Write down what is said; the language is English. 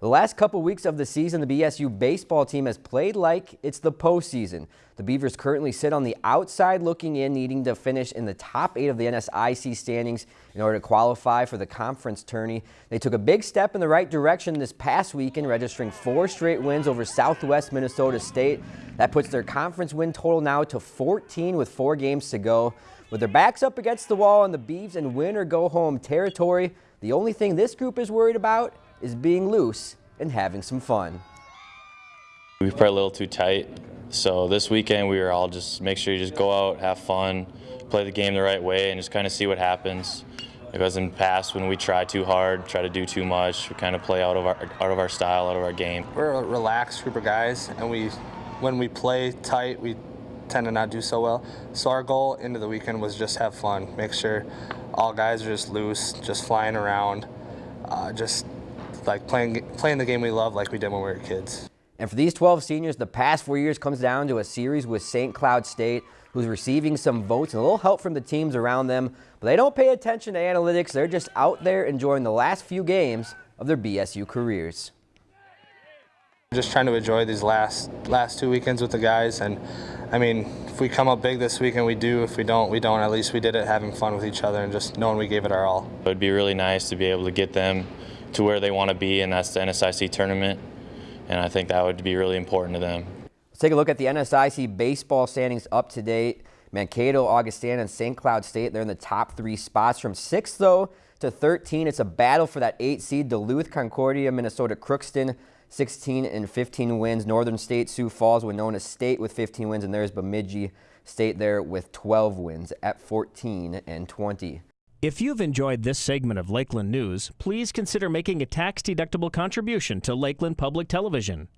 The last couple weeks of the season, the BSU baseball team has played like it's the postseason. The Beavers currently sit on the outside looking in, needing to finish in the top eight of the NSIC standings in order to qualify for the conference tourney. They took a big step in the right direction this past weekend, registering four straight wins over Southwest Minnesota State. That puts their conference win total now to 14 with four games to go. With their backs up against the wall in the Beavs and win or go home territory, the only thing this group is worried about is being loose and having some fun. We played a little too tight, so this weekend we were all just make sure you just go out, have fun, play the game the right way, and just kind of see what happens. Because in the past, when we try too hard, try to do too much, we kind of play out of our out of our style, out of our game. We're a relaxed group of guys, and we, when we play tight, we tend to not do so well. So our goal into the weekend was just have fun, make sure all guys are just loose, just flying around, uh, just like playing playing the game we love like we did when we were kids. And for these 12 seniors, the past four years comes down to a series with St. Cloud State, who's receiving some votes and a little help from the teams around them. But they don't pay attention to analytics. They're just out there enjoying the last few games of their BSU careers. Just trying to enjoy these last last two weekends with the guys, and I mean, if we come up big this weekend, we do. If we don't, we don't. At least we did it having fun with each other and just knowing we gave it our all. It would be really nice to be able to get them to where they want to be, and that's the NSIC tournament. And I think that would be really important to them. Let's take a look at the NSIC baseball standings up to date. Mankato, Augustana, and St. Cloud State, they're in the top three spots. From 6th, though, to 13, it's a battle for that 8 seed. Duluth, Concordia, Minnesota, Crookston, 16 and 15 wins. Northern State, Sioux Falls, Winona State with 15 wins, and there's Bemidji State there with 12 wins at 14 and 20. If you've enjoyed this segment of Lakeland News, please consider making a tax-deductible contribution to Lakeland Public Television.